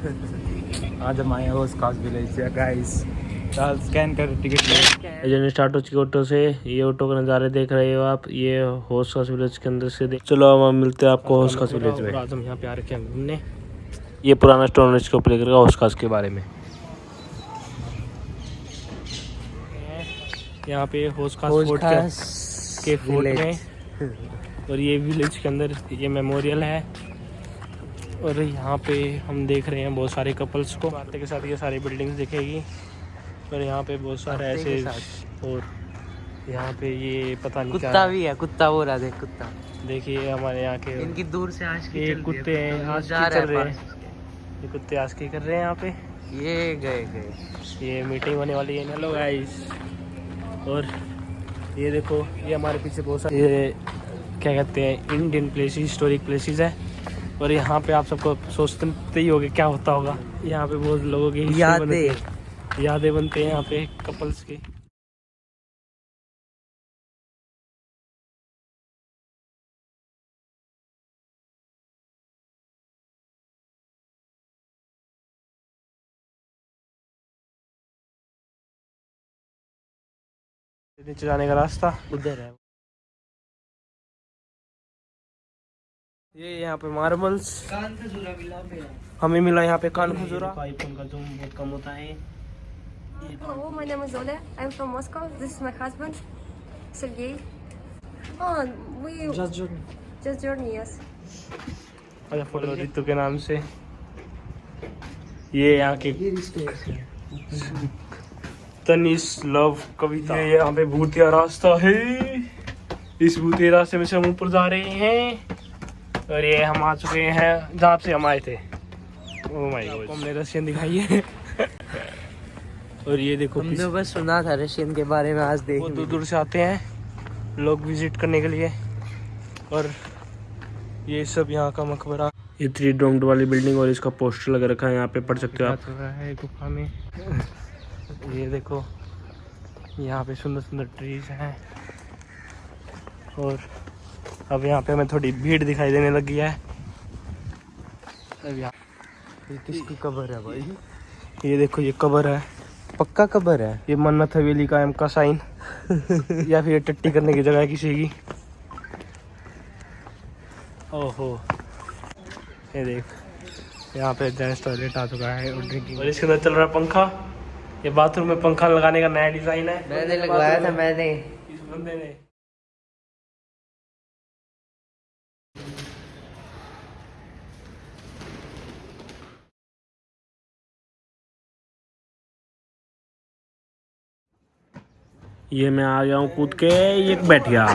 आज हम आए हैं खास विलेज से। गाइस चल स्कैन कर टिकट ले। जर्नी स्टार्ट हो चुकी ऑटो से। ये ऑटो के नज़ारे देख रहे हो आप। ये होस्ट खास विलेज के अंदर से देख चलो अब हम मिलते हैं आपको होस्ट खास विलेज में। आज हम यहाँ पे आ रखे हैं घूमने। ये पुराना स्टोन के ऊपर लेकर होस्ट खास के बारे में। यहाँ पे होस्ट खास फोर्ट के फोर्ट में। और ये विलेज के अंदर ये मेमोरियल है। और यहाँ पे हम देख रहे हैं बहुत सारे कपल्स को। आते के साथ ये सारी बिल्डिंग्स दिखेगी। और यहाँ पे बहुत सारे ऐसे और यहाँ पे ये पता नहीं कुत्ता भी है कुत्ता वो रहा देख कुत्ता। देखिए हमारे यहाँ के इनकी दूर से आज की ये कुत्ते हैं आज चल रहे हैं। ये कुत्ते आज की कर रहे हैं यहाँ पे। ये गए गए। ये मीटिंग होने वाली है। हेलो गाइस और ये देखो ये हमारे पीछे बहुत सारे ये क्या कहते हैं इंडियन प्लेसेस हिस्टोरिक प्लेसेस है। और यहाँ पे आप सबको सोचते ही होगे क्या होता होगा। यहाँ पे बहुत लोगों की यादें। यादें बनते हैं यहाँ पे कपल्स के। नीचे जाने का रास्ता। उधर है। ये यहाँ पे मार्बल्स। कान से जुड़ा मिला पे हमें मिला यहाँ पे कान खजूरा आईफोन का जूम बहुत कम होता है Hello, my name is Oля. I'm from Moscow. This is my husband, Sergey. Oh, we just जो just journey, yes. अच्छा फ़ोटो रितु के नाम से। ये यहाँ के तनिष लव कविता। ये यहाँ पे भूतिया रास्ता है। इस भूतिया रास्ते में से हम ऊपर जा रहे हैं। और ये हम आ चुके हैं जहाँ से हम आए थे। ओ माय गॉड हमने रशियन दिखाई है। और ये देखो हमने बस सुना था रशियन के बारे में आज देख दूर दूर से आते हैं लोग विज़िट करने के लिए। और ये सब यहाँ का मकबरा। ये थ्री डोम्ड वाली बिल्डिंग और इसका पोस्टर लगा रखा है यहाँ पे पढ़ सकते हो आप। है गुफा में। ये देखो यहाँ पे सुंदर सुंदर ट्रीज हैं। और अब यहाँ पे हमें थोड़ी भीड़ दिखाई देने लगी है। अब यहाँ ये किसकी कबर है भाई? ये देखो ये कबर है। पक्का कबर है? ये मन्नत हवेली का एम का साइन। या फिर टट्टी करने की जगह है किसी की। ओहो। ये देख यहाँ पे जेंट्स टॉयलेट आ चुका है और ड्रिंकिंग और इसके अंदर चल रहा है पंखा। ये बाथरूम में पंखा लगाने का नया डिज़ाइन है। मैंने लगवाया था मैंने। इस बंदे ने। ये मैं आ गया हूँ कूद के ये बैठ गया।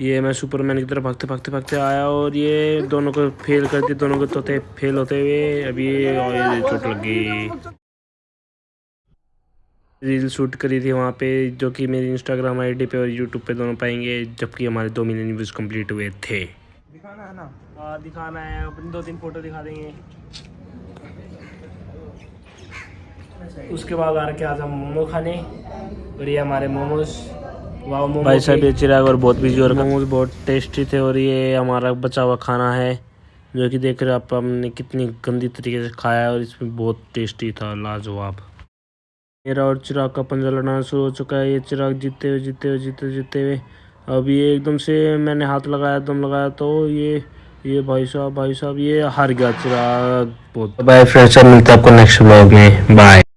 ये मैं सुपरमैन की तरफ़ भागते भागते भागते आया और ये दोनों को फेल कर दिए दोनों को तोते फेल होते हुए। अभी ये और ये चोट लग गई। रील शूट करी थी वहाँ पे जो कि मेरी इंस्टाग्राम आईडी पे और यूट्यूब पे दोनों पाएँगे जबकि हमारे दो मिलियन व्यूज़ कंप्लीट हुए थे। दिखाना है ना? हाँ दिखाना है। अपनी दो तीन फ़ोटो दिखा देंगे। उसके बाद आ रखे आज हम मोमो खाने। और ये हमारे मोमोज। वाह मोमो भाई साहब ये चिराग और बहुत बिज़ी और मोमोज बहुत टेस्टी थे और ये हमारा बचा हुआ खाना है जो कि देख रहे हो आप हमने कितनी गंदी तरीके से खाया है और इसमें बहुत टेस्टी था लाजवाब। मेरा और चिराग का पंजा लड़ना शुरू हो चुका है। ये चिराग जीते हुए जीते हुए जीते जीते हुए। अब ये एकदम से मैंने हाथ लगाया दम लगाया तो ये ये भाई साहब भाई साहब ये हार गया चिराग। बहुत बाय फ्रेंड्स अब मिलते हैं आपको नेक्स्ट ब्लॉग में। बाय